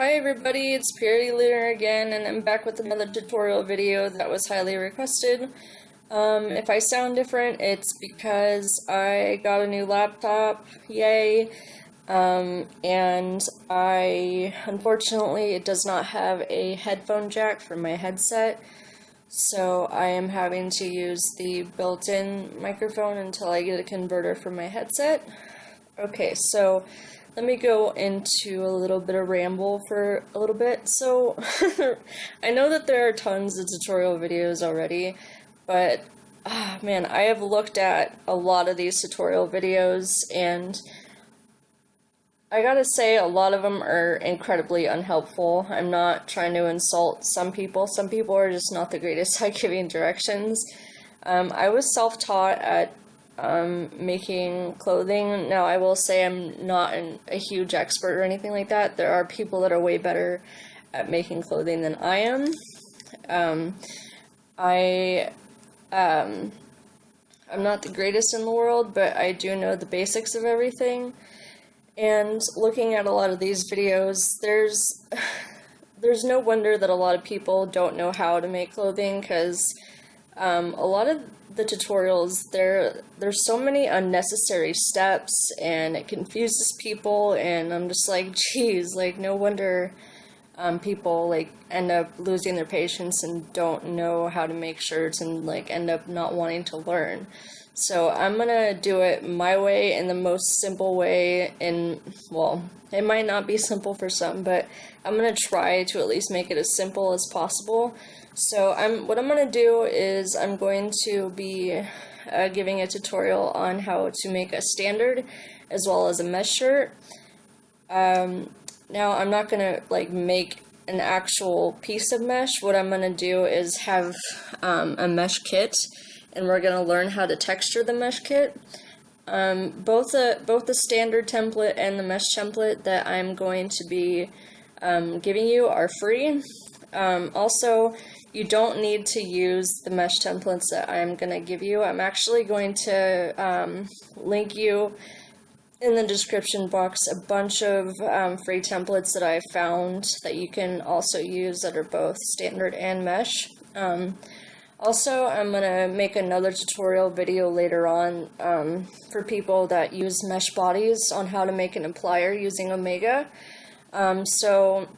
Hi everybody, it's Purity Lunar again, and I'm back with another tutorial video that was highly requested. Um, if I sound different, it's because I got a new laptop, yay, um, and I, unfortunately, it does not have a headphone jack for my headset, so I am having to use the built-in microphone until I get a converter for my headset. Okay, so let me go into a little bit of ramble for a little bit. So, I know that there are tons of tutorial videos already, but ah, man, I have looked at a lot of these tutorial videos and I gotta say, a lot of them are incredibly unhelpful. I'm not trying to insult some people. Some people are just not the greatest at giving directions. Um, I was self-taught at um, making clothing. Now, I will say I'm not an, a huge expert or anything like that. There are people that are way better at making clothing than I am. Um, I, um, I'm not the greatest in the world, but I do know the basics of everything. And looking at a lot of these videos, there's there's no wonder that a lot of people don't know how to make clothing because um, a lot of the tutorials, there there's so many unnecessary steps and it confuses people and I'm just like, geez, like no wonder um, people like end up losing their patience and don't know how to make shirts and like end up not wanting to learn. So I'm gonna do it my way in the most simple way and well, it might not be simple for some, but I'm gonna try to at least make it as simple as possible so I'm what I'm to do is I'm going to be uh, giving a tutorial on how to make a standard as well as a mesh shirt. Um, now I'm not to like make an actual piece of mesh. What I'm to do is have um, a mesh kit and we're going to learn how to texture the mesh kit. Um, both the both the standard template and the mesh template that I'm going to be um, giving you are free. Um, also, you don't need to use the mesh templates that I'm going to give you. I'm actually going to um, link you in the description box a bunch of um, free templates that I found that you can also use that are both standard and mesh. Um, also, I'm going to make another tutorial video later on um, for people that use mesh bodies on how to make an applier using Omega. Um, so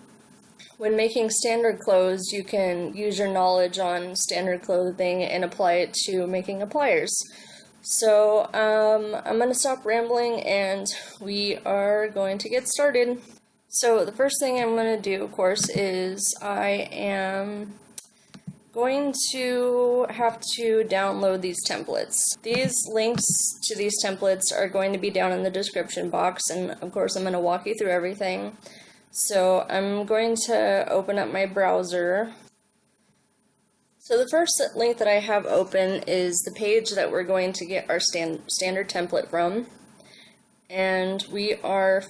when making standard clothes, you can use your knowledge on standard clothing and apply it to making appliers. So um, I'm going to stop rambling and we are going to get started. So the first thing I'm going to do, of course, is I am going to have to download these templates. These links to these templates are going to be down in the description box and of course I'm going to walk you through everything. So I'm going to open up my browser. So the first link that I have open is the page that we're going to get our stand, standard template from. And we are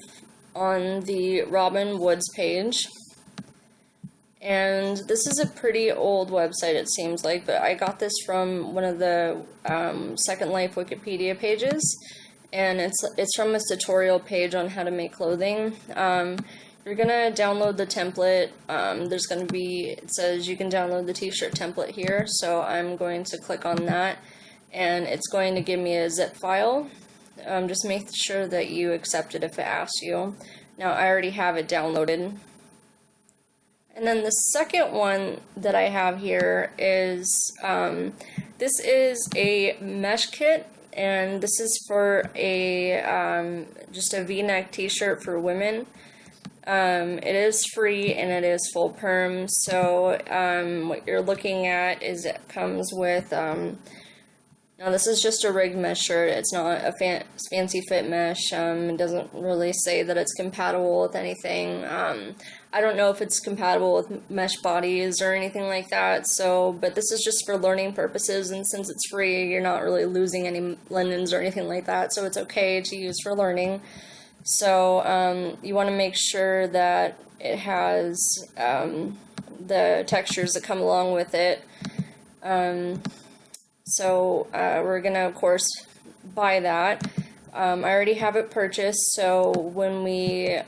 on the Robin Wood's page. And this is a pretty old website, it seems like, but I got this from one of the um, Second Life Wikipedia pages. And it's, it's from a tutorial page on how to make clothing. Um, you're gonna download the template. Um, there's gonna be, it says you can download the t-shirt template here, so I'm going to click on that, and it's going to give me a zip file. Um, just make sure that you accept it if it asks you. Now, I already have it downloaded. And then the second one that I have here is, um, this is a mesh kit, and this is for a, um, just a v-neck t-shirt for women. Um, it is free and it is full perm. So um, what you're looking at is it comes with. Um, now this is just a rigged mesh shirt. It's not a fan fancy fit mesh. Um, it doesn't really say that it's compatible with anything. I don't know if it's compatible with mesh bodies or anything like that. So, but this is just for learning purposes, and since it's free, you're not really losing any Lindens or anything like that. So it's okay to use for learning. So um, you want to make sure that it has um, the textures that come along with it. Um, so uh, we're going to, of course, buy that. Um, I already have it purchased, so when we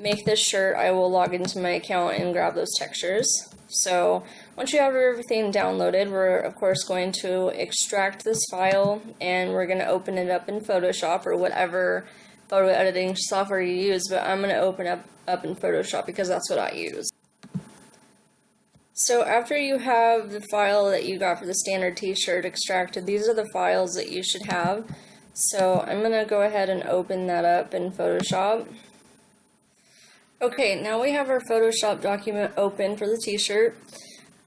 make this shirt, I will log into my account and grab those textures. So once you have everything downloaded, we're of course going to extract this file and we're going to open it up in Photoshop or whatever photo editing software you use, but I'm going to open up, up in Photoshop because that's what I use. So after you have the file that you got for the standard t-shirt extracted, these are the files that you should have. So I'm going to go ahead and open that up in Photoshop. Okay, now we have our Photoshop document open for the t-shirt.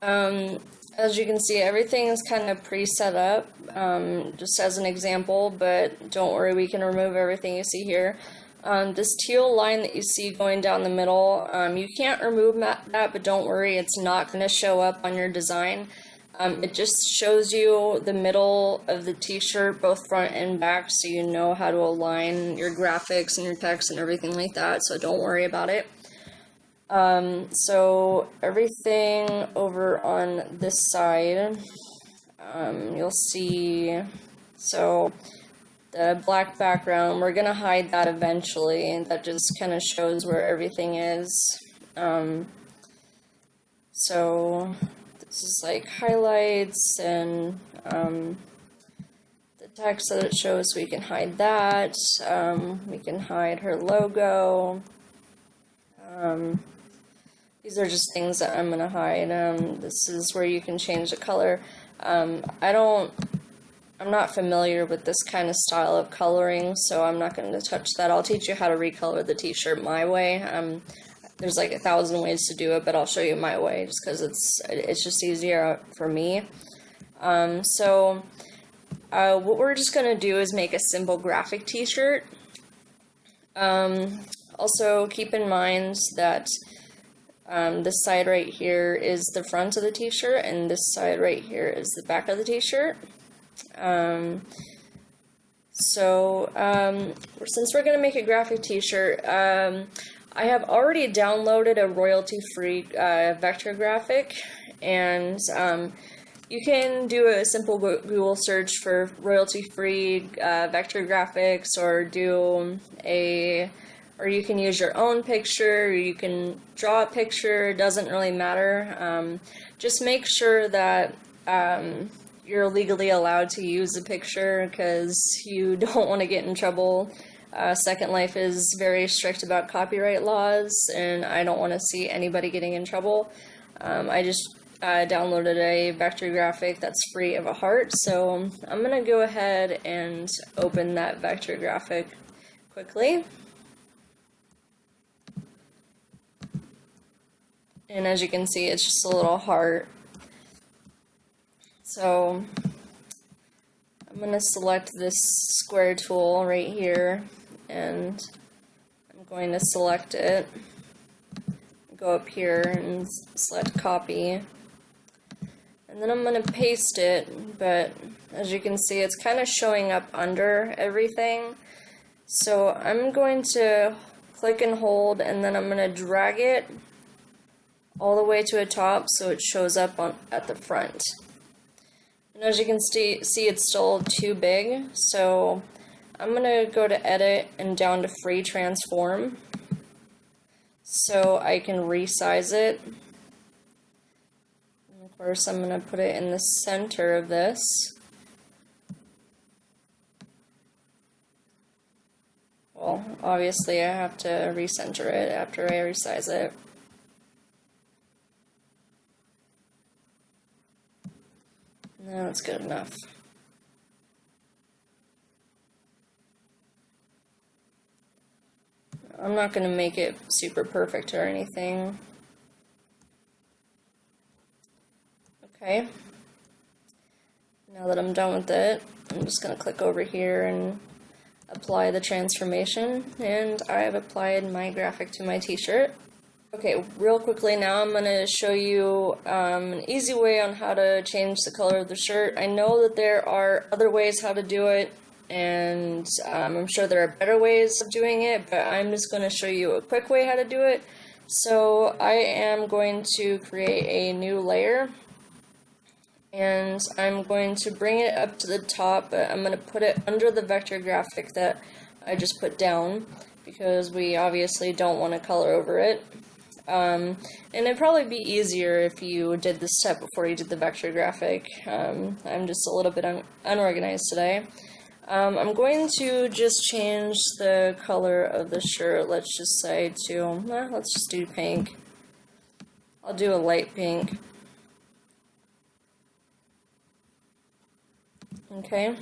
Um, as you can see, everything is kind of pre-set up, um, just as an example, but don't worry, we can remove everything you see here. Um, this teal line that you see going down the middle, um, you can't remove that, but don't worry, it's not going to show up on your design. Um, it just shows you the middle of the t-shirt, both front and back, so you know how to align your graphics and your text and everything like that, so don't worry about it. Um, so everything over on this side, um, you'll see, so the black background, we're going to hide that eventually, and that just kind of shows where everything is. Um, so this is like highlights and um, the text that it shows, we can hide that. Um, we can hide her logo. Um, these are just things that I'm going to hide. Um, this is where you can change the color. Um, I don't, I'm not familiar with this kind of style of coloring, so I'm not going to touch that. I'll teach you how to recolor the t-shirt my way. Um, there's like a thousand ways to do it, but I'll show you my way just because it's, it's just easier for me. Um, so uh, what we're just going to do is make a simple graphic t-shirt. Um, also keep in mind that um, this side right here is the front of the t-shirt, and this side right here is the back of the t-shirt. Um, so, um, since we're going to make a graphic t-shirt, um, I have already downloaded a royalty-free uh, vector graphic, and um, you can do a simple Google search for royalty-free uh, vector graphics, or do a or you can use your own picture, or you can draw a picture, it doesn't really matter. Um, just make sure that um, you're legally allowed to use the picture because you don't want to get in trouble. Uh, Second Life is very strict about copyright laws, and I don't want to see anybody getting in trouble. Um, I just uh, downloaded a vector graphic that's free of a heart, so I'm going to go ahead and open that vector graphic quickly. And as you can see, it's just a little heart. So I'm going to select this square tool right here and I'm going to select it. Go up here and select copy. And then I'm going to paste it, but as you can see, it's kind of showing up under everything. So I'm going to click and hold, and then I'm going to drag it all the way to the top so it shows up on at the front. And as you can see, see it's still too big, so I'm going to go to edit and down to free transform so I can resize it. And of course, I'm going to put it in the center of this. Well, obviously I have to recenter it after I resize it. No, it's good enough. I'm not going to make it super perfect or anything. Okay. Now that I'm done with it, I'm just going to click over here and apply the transformation. And I have applied my graphic to my t-shirt. Okay, real quickly now I'm going to show you um, an easy way on how to change the color of the shirt. I know that there are other ways how to do it, and um, I'm sure there are better ways of doing it, but I'm just going to show you a quick way how to do it. So I am going to create a new layer, and I'm going to bring it up to the top, but I'm going to put it under the vector graphic that I just put down. because we obviously don't want to color over it. Um, and it'd probably be easier if you did this step before you did the vector graphic. Um, I'm just a little bit un unorganized today. Um, I'm going to just change the color of the shirt, let's just say to, eh, let's just do pink. I'll do a light pink. Okay.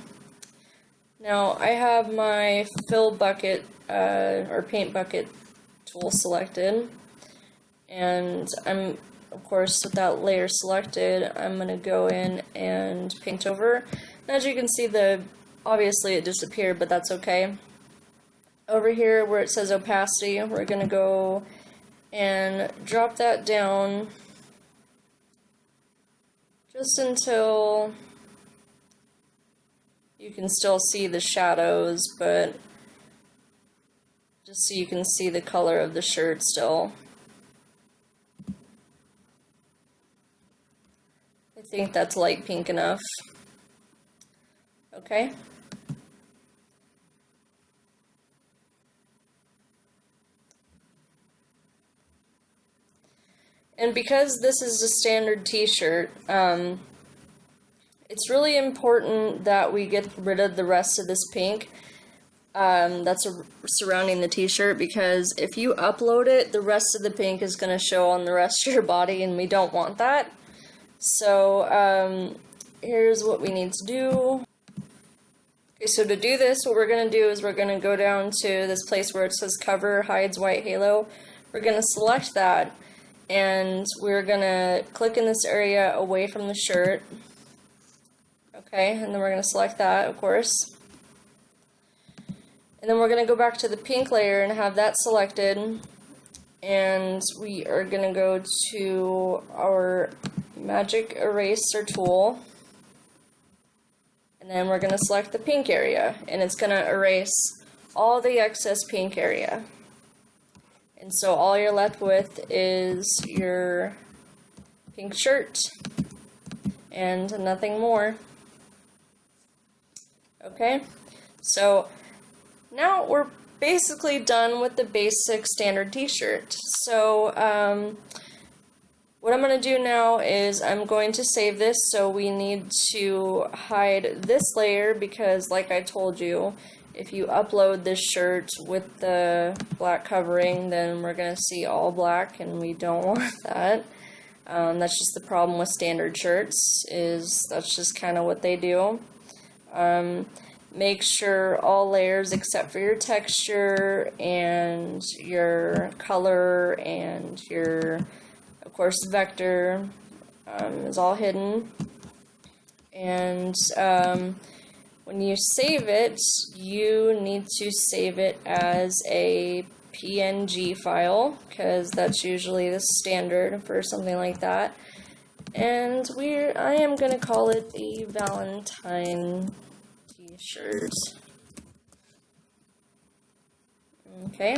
Now I have my fill bucket, uh, or paint bucket tool selected. And I'm, of course, with that layer selected, I'm going to go in and paint over. And as you can see, the obviously it disappeared, but that's okay. Over here where it says opacity, we're going to go and drop that down just until you can still see the shadows, but just so you can see the color of the shirt still. I think that's light pink enough. Okay. And because this is a standard t-shirt, um, it's really important that we get rid of the rest of this pink um, that's surrounding the t-shirt because if you upload it, the rest of the pink is going to show on the rest of your body and we don't want that. So um, here's what we need to do. Okay, so to do this, what we're going to do is we're going to go down to this place where it says cover hides white halo. We're going to select that and we're going to click in this area away from the shirt. Okay, and then we're going to select that, of course. And then we're going to go back to the pink layer and have that selected. And we are going to go to our magic eraser tool and then we're going to select the pink area and it's going to erase all the excess pink area and so all you're left with is your pink shirt and nothing more. Okay? So now we're basically done with the basic standard t-shirt. So um, what I'm going to do now is I'm going to save this, so we need to hide this layer because like I told you, if you upload this shirt with the black covering, then we're going to see all black and we don't want that. Um, that's just the problem with standard shirts, is that's just kind of what they do. Um, make sure all layers except for your texture and your color and your of course, vector um, is all hidden. And um, when you save it, you need to save it as a PNG file, because that's usually the standard for something like that. And we're, I am going to call it a Valentine t-shirt. Okay.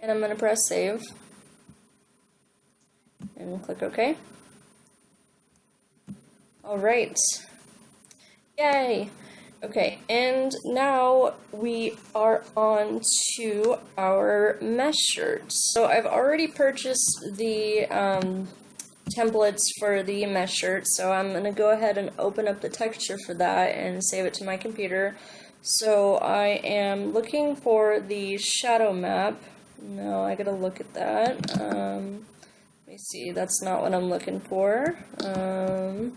And I'm going to press save and click OK. Alright. Yay! Okay, and now we are on to our mesh shirts. So I've already purchased the um, templates for the mesh shirt, so I'm going to go ahead and open up the texture for that and save it to my computer. So I am looking for the shadow map. No, I gotta look at that. Um, let me see, that's not what I'm looking for. Um,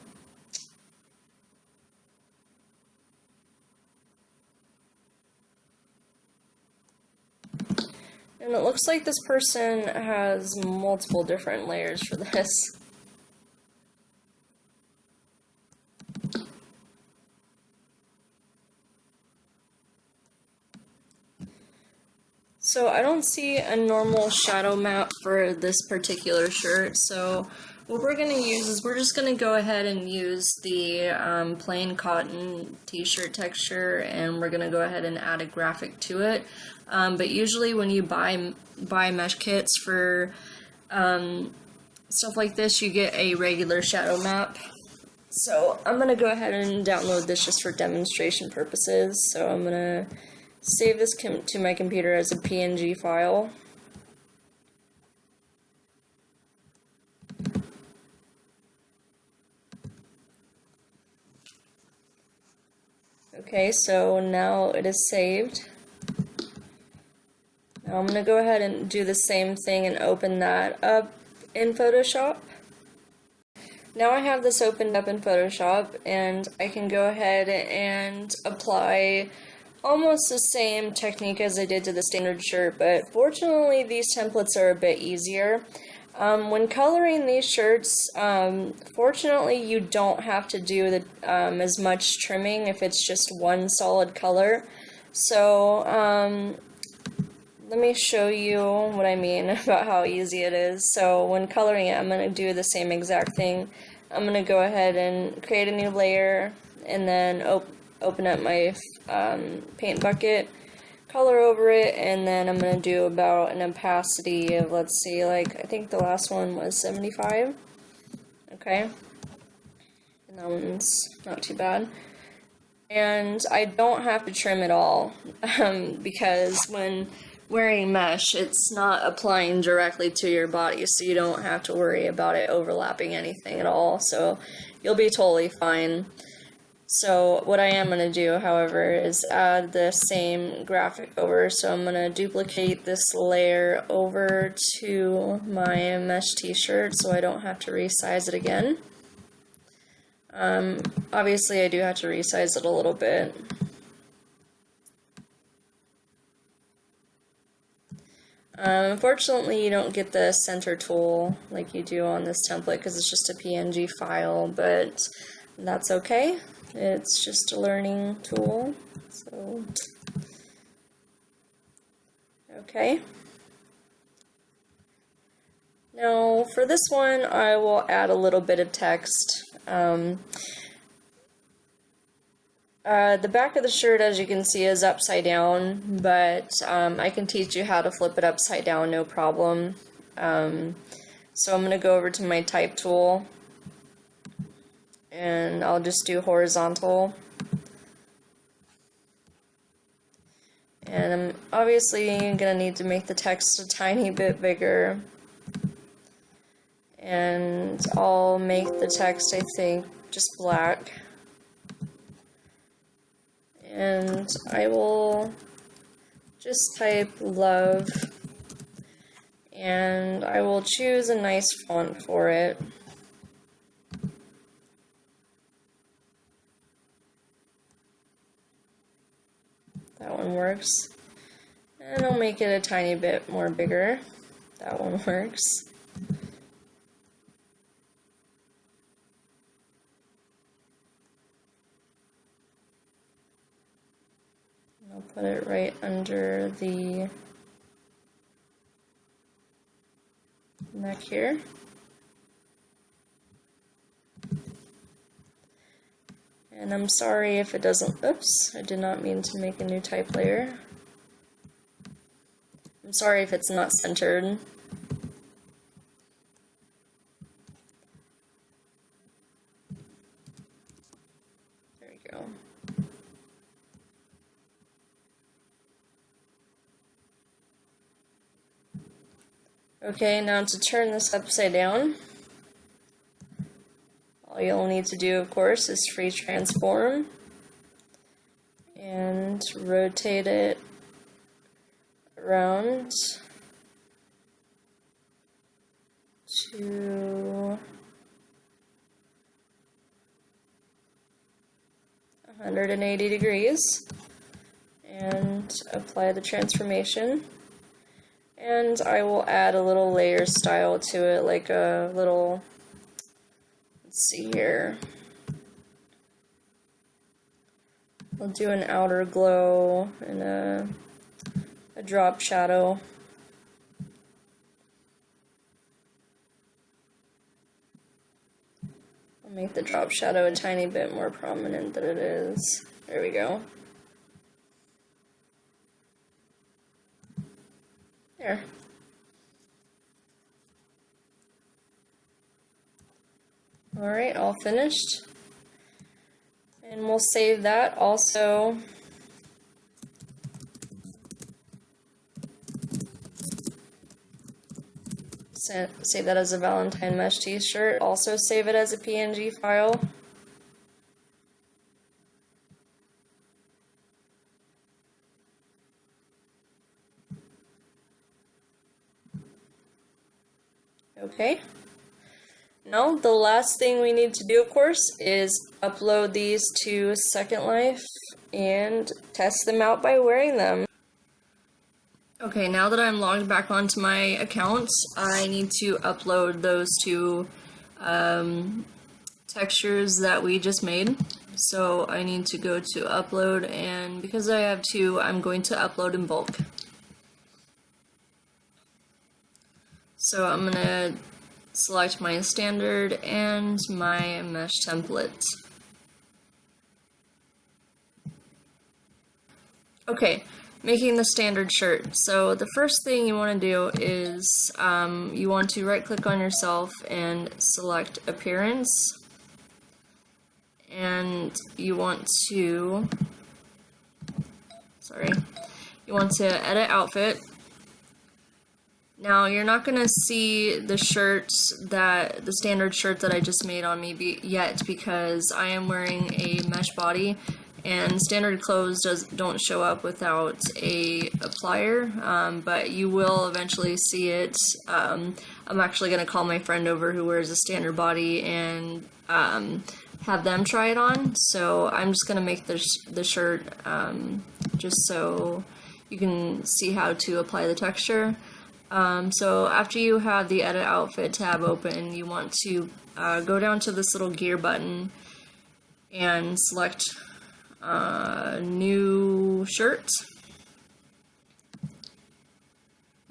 and it looks like this person has multiple different layers for this. So I don't see a normal shadow map for this particular shirt, so what we're going to use is we're just going to go ahead and use the um, plain cotton t-shirt texture and we're going to go ahead and add a graphic to it. Um, but usually when you buy, buy mesh kits for um, stuff like this, you get a regular shadow map. So I'm going to go ahead and download this just for demonstration purposes. So I'm going to save this to my computer as a PNG file. Okay, so now it is saved. I'm going to go ahead and do the same thing and open that up in Photoshop. Now I have this opened up in Photoshop and I can go ahead and apply almost the same technique as I did to the standard shirt, but fortunately these templates are a bit easier. Um, when coloring these shirts, um, fortunately you don't have to do the, um, as much trimming if it's just one solid color. So um, let me show you what I mean about how easy it is. So when coloring it, I'm going to do the same exact thing. I'm going to go ahead and create a new layer and then op open up my um, paint bucket, color over it, and then I'm going to do about an opacity of, let's see, like, I think the last one was 75. Okay. And that one's not too bad. And I don't have to trim at all um, because when wearing mesh, it's not applying directly to your body, so you don't have to worry about it overlapping anything at all, so you'll be totally fine. So what I am going to do, however, is add the same graphic over, so I'm going to duplicate this layer over to my mesh t-shirt so I don't have to resize it again. Um, obviously I do have to resize it a little bit. Um, unfortunately, you don't get the center tool like you do on this template because it's just a PNG file, but that's okay. It's just a learning tool. So, okay. Now, for this one, I will add a little bit of text. Um, uh, the back of the shirt, as you can see, is upside down, but um, I can teach you how to flip it upside down, no problem. Um, so I'm going to go over to my type tool, and I'll just do horizontal. And I'm obviously going to need to make the text a tiny bit bigger. And I'll make the text, I think, just black and I will just type love and I will choose a nice font for it. That one works. And I'll make it a tiny bit more bigger. That one works. I'll put it right under the neck here. And I'm sorry if it doesn't, oops, I did not mean to make a new type layer. I'm sorry if it's not centered. Okay, now to turn this upside down, all you'll need to do, of course, is free transform and rotate it around to 180 degrees and apply the transformation. And I will add a little layer style to it, like a little, let's see here. I'll do an outer glow and a, a drop shadow. I'll make the drop shadow a tiny bit more prominent than it is. There we go. There. All right, all finished. And we'll save that also. Save that as a Valentine Mesh t-shirt. Also save it as a PNG file. Okay. Now, the last thing we need to do, of course, is upload these to Second Life and test them out by wearing them. Okay, now that I'm logged back onto my account, I need to upload those two um, textures that we just made. So I need to go to upload, and because I have two, I'm going to upload in bulk. So I'm gonna select my standard and my mesh template. Okay, making the standard shirt. So the first thing you want to do is um, you want to right click on yourself and select appearance and you want to sorry you want to edit outfit now you're not gonna see the shirts that the standard shirt that I just made on me be, yet because I am wearing a mesh body and standard clothes does don't show up without a applier um, but you will eventually see it. Um, I'm actually gonna call my friend over who wears a standard body and um, have them try it on. So I'm just gonna make the, the shirt um, just so you can see how to apply the texture um, so after you have the edit outfit tab open, you want to uh, go down to this little gear button and select uh, new shirt.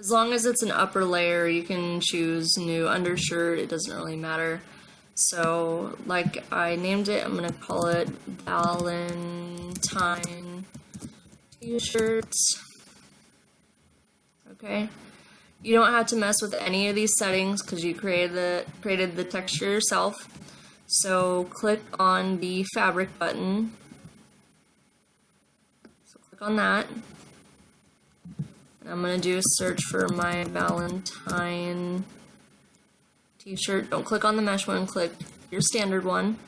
As long as it's an upper layer, you can choose new undershirt, it doesn't really matter. So, like I named it, I'm gonna call it Valentine t-shirt. Okay. You don't have to mess with any of these settings because you created the, created the texture yourself. So click on the fabric button. So click on that. And I'm going to do a search for my Valentine t-shirt. Don't click on the mesh one, click your standard one.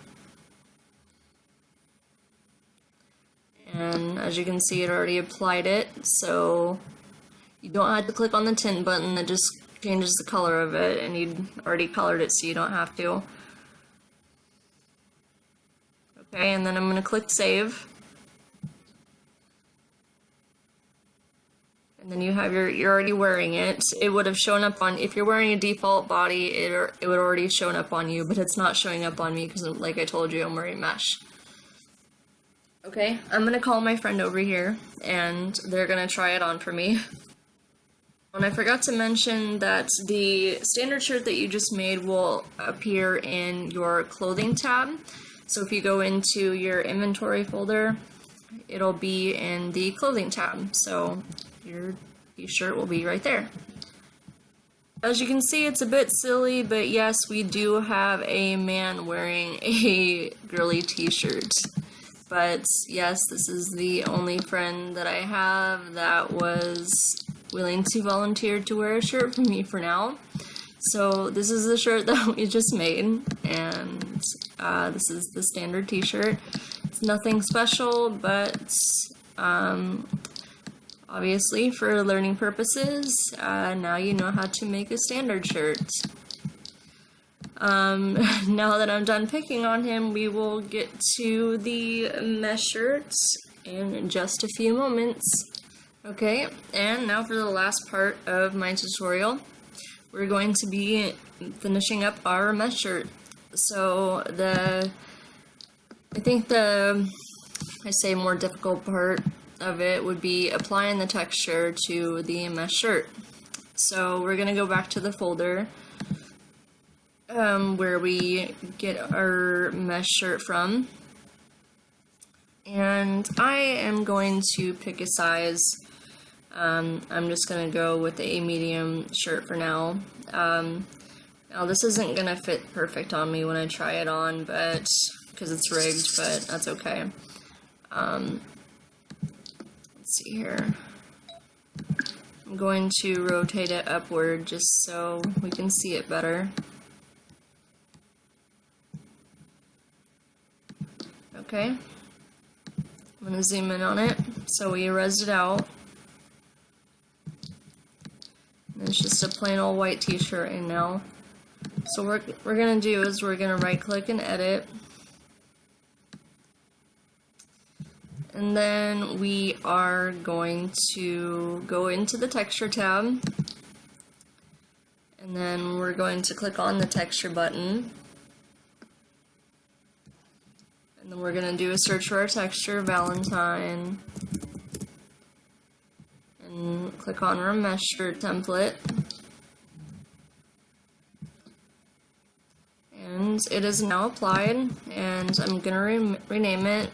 And as you can see, it already applied it, so you don't have to click on the tint button, that just changes the color of it, and you'd already colored it so you don't have to. Okay, and then I'm going to click Save. And then you have your, you're already wearing it. It would have shown up on, if you're wearing a default body, it, it would already shown up on you, but it's not showing up on me because like I told you, I'm wearing mesh. Okay, I'm gonna call my friend over here, and they're gonna try it on for me. And I forgot to mention that the standard shirt that you just made will appear in your clothing tab. So if you go into your inventory folder, it'll be in the clothing tab. So your t-shirt will be right there. As you can see, it's a bit silly, but yes, we do have a man wearing a girly t-shirt. But yes, this is the only friend that I have that was willing to volunteer to wear a shirt for me for now. So this is the shirt that we just made, and uh, this is the standard t-shirt. It's nothing special, but um, obviously for learning purposes, uh, now you know how to make a standard shirt. Um, now that I'm done picking on him, we will get to the mesh shirts in just a few moments. Okay, and now for the last part of my tutorial, we're going to be finishing up our mesh shirt. So the, I think the, I say more difficult part of it would be applying the texture to the mesh shirt. So we're going to go back to the folder um, where we get our mesh shirt from. And I am going to pick a size um, I'm just going to go with a medium shirt for now. Um, now this isn't going to fit perfect on me when I try it on, but because it's rigged, but that's okay. Um, let's see here. I'm going to rotate it upward just so we can see it better. Okay. I'm going to zoom in on it. So we erased it out. It's just a plain old white t-shirt and now. So what we're going to do is we're going to right click and edit. And then we are going to go into the texture tab. And then we're going to click on the texture button. And then we're going to do a search for our texture, Valentine. And click on mesh template. And it is now applied, and I'm to re rename it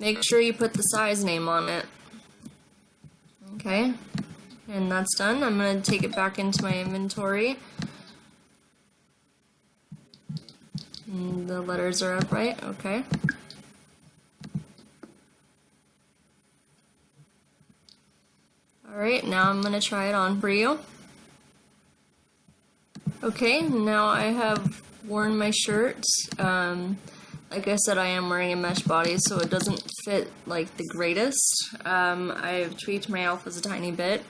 Make sure you put the size name on it. Okay, and that's done. I'm going to take it back into my inventory. And the letters are upright, okay. Alright, now I'm going to try it on for you. Okay, now I have worn my shirt. Um, like I said, I am wearing a mesh body, so it doesn't fit like the greatest. Um, I've tweaked my alphas a tiny bit.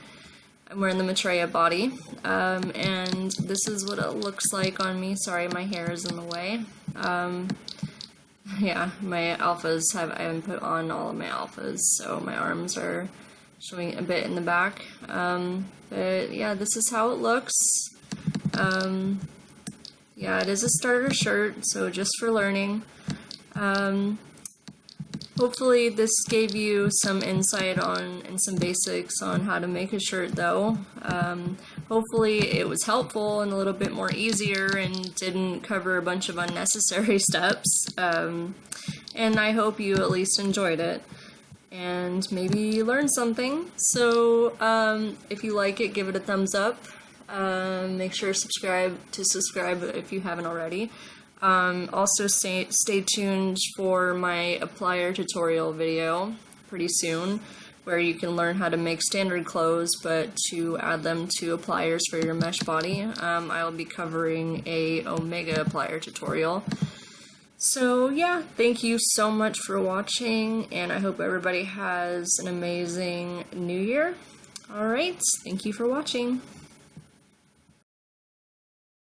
I'm wearing the Maitreya body, um, and this is what it looks like on me. Sorry, my hair is in the way. Um, yeah, my alphas have, I haven't put on all of my alphas, so my arms are showing a bit in the back. Um, but yeah, this is how it looks. Um, yeah, it is a starter shirt, so just for learning. Hopefully this gave you some insight on and some basics on how to make a shirt though. Um, hopefully it was helpful and a little bit more easier and didn't cover a bunch of unnecessary steps. Um, and I hope you at least enjoyed it and maybe learned something. So um, if you like it, give it a thumbs up. Um, make sure to subscribe to subscribe if you haven't already. Um, also stay, stay tuned for my applier tutorial video pretty soon where you can learn how to make standard clothes but to add them to appliers for your mesh body. Um, I will be covering a Omega applier tutorial. So yeah, thank you so much for watching and I hope everybody has an amazing new year. Alright, thank you for watching.